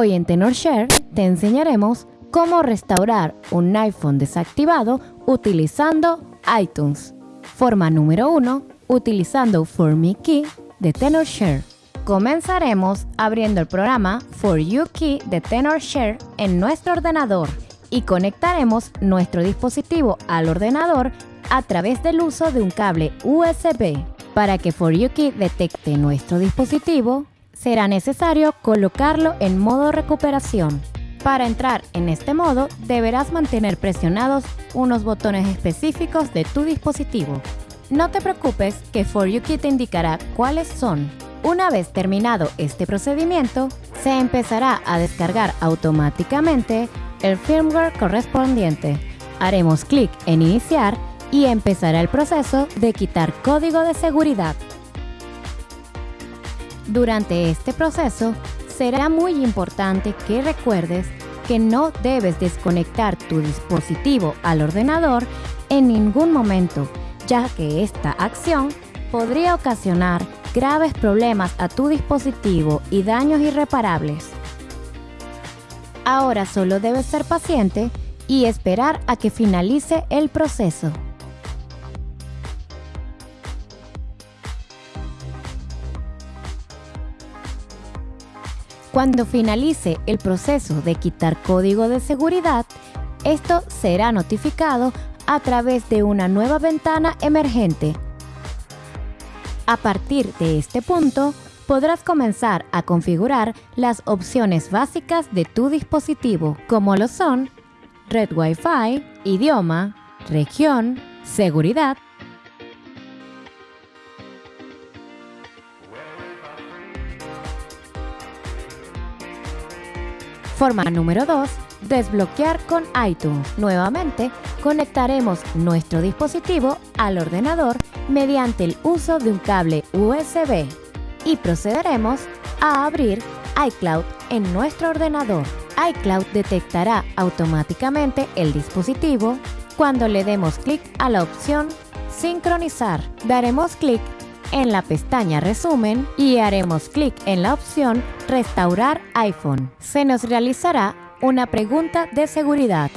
Hoy en TenorShare te enseñaremos cómo restaurar un iPhone desactivado utilizando iTunes. Forma número 1, utilizando For Key de TenorShare. Comenzaremos abriendo el programa For You Key de TenorShare en nuestro ordenador y conectaremos nuestro dispositivo al ordenador a través del uso de un cable USB. Para que For You Key detecte nuestro dispositivo, será necesario colocarlo en modo recuperación. Para entrar en este modo, deberás mantener presionados unos botones específicos de tu dispositivo. No te preocupes que For You Key te indicará cuáles son. Una vez terminado este procedimiento, se empezará a descargar automáticamente el firmware correspondiente. Haremos clic en Iniciar y empezará el proceso de quitar código de seguridad. Durante este proceso, será muy importante que recuerdes que no debes desconectar tu dispositivo al ordenador en ningún momento, ya que esta acción podría ocasionar graves problemas a tu dispositivo y daños irreparables. Ahora solo debes ser paciente y esperar a que finalice el proceso. Cuando finalice el proceso de quitar código de seguridad, esto será notificado a través de una nueva ventana emergente. A partir de este punto, podrás comenzar a configurar las opciones básicas de tu dispositivo, como lo son Red Wi-Fi, idioma, región, seguridad, Forma número 2. Desbloquear con iTunes. Nuevamente, conectaremos nuestro dispositivo al ordenador mediante el uso de un cable USB y procederemos a abrir iCloud en nuestro ordenador. iCloud detectará automáticamente el dispositivo cuando le demos clic a la opción Sincronizar. Daremos clic en la pestaña Resumen y haremos clic en la opción Restaurar iPhone. Se nos realizará una pregunta de seguridad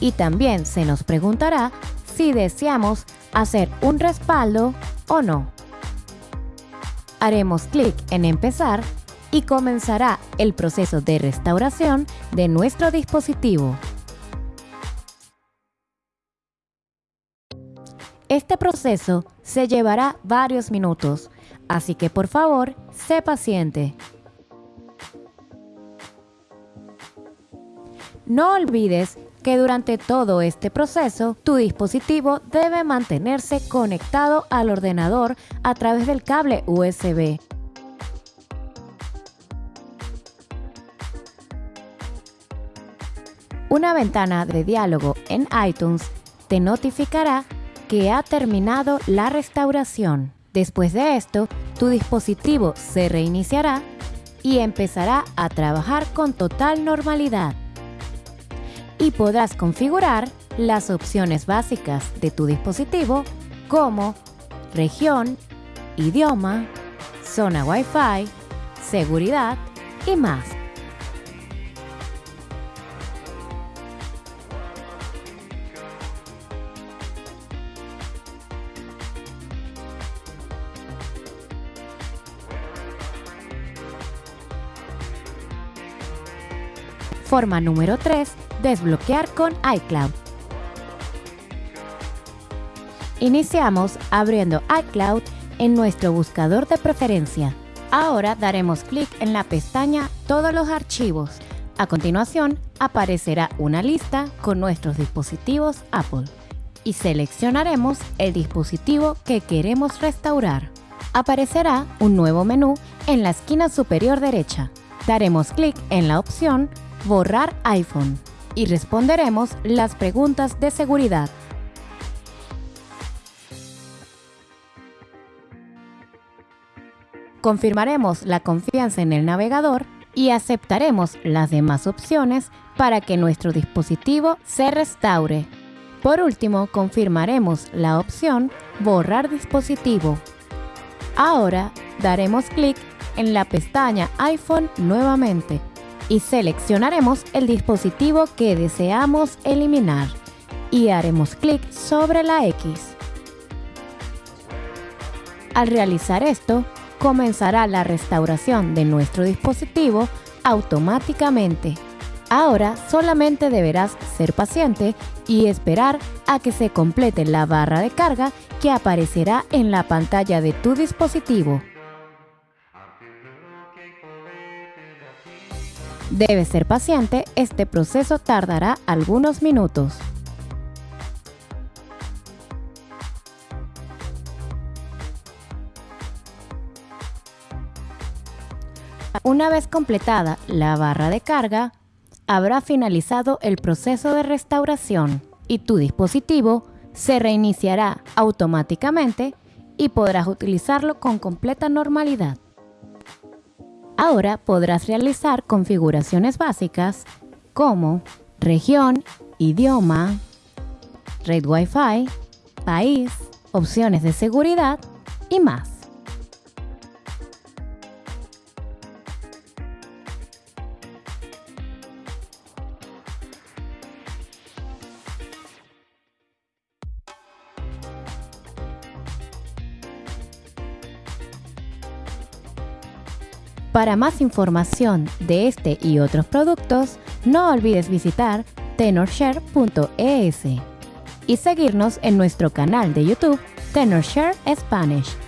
y también se nos preguntará si deseamos hacer un respaldo o no. Haremos clic en Empezar y comenzará el proceso de restauración de nuestro dispositivo. Este proceso se llevará varios minutos, así que por favor, sé paciente. No olvides que durante todo este proceso, tu dispositivo debe mantenerse conectado al ordenador a través del cable USB. Una ventana de diálogo en iTunes te notificará que ha terminado la restauración. Después de esto, tu dispositivo se reiniciará y empezará a trabajar con total normalidad. Y podrás configurar las opciones básicas de tu dispositivo como región, idioma, zona Wi-Fi, seguridad y más. Forma número 3. Desbloquear con iCloud. Iniciamos abriendo iCloud en nuestro buscador de preferencia. Ahora daremos clic en la pestaña Todos los archivos. A continuación aparecerá una lista con nuestros dispositivos Apple y seleccionaremos el dispositivo que queremos restaurar. Aparecerá un nuevo menú en la esquina superior derecha. Daremos clic en la opción Borrar iPhone y responderemos las preguntas de seguridad. Confirmaremos la confianza en el navegador y aceptaremos las demás opciones para que nuestro dispositivo se restaure. Por último, confirmaremos la opción Borrar dispositivo. Ahora daremos clic en la pestaña iPhone nuevamente y seleccionaremos el dispositivo que deseamos eliminar y haremos clic sobre la X. Al realizar esto, comenzará la restauración de nuestro dispositivo automáticamente. Ahora solamente deberás ser paciente y esperar a que se complete la barra de carga que aparecerá en la pantalla de tu dispositivo. Debes ser paciente, este proceso tardará algunos minutos. Una vez completada la barra de carga, habrá finalizado el proceso de restauración y tu dispositivo se reiniciará automáticamente y podrás utilizarlo con completa normalidad. Ahora podrás realizar configuraciones básicas como región, idioma, red Wi-Fi, país, opciones de seguridad y más. Para más información de este y otros productos, no olvides visitar tenorshare.es y seguirnos en nuestro canal de YouTube Tenorshare Spanish.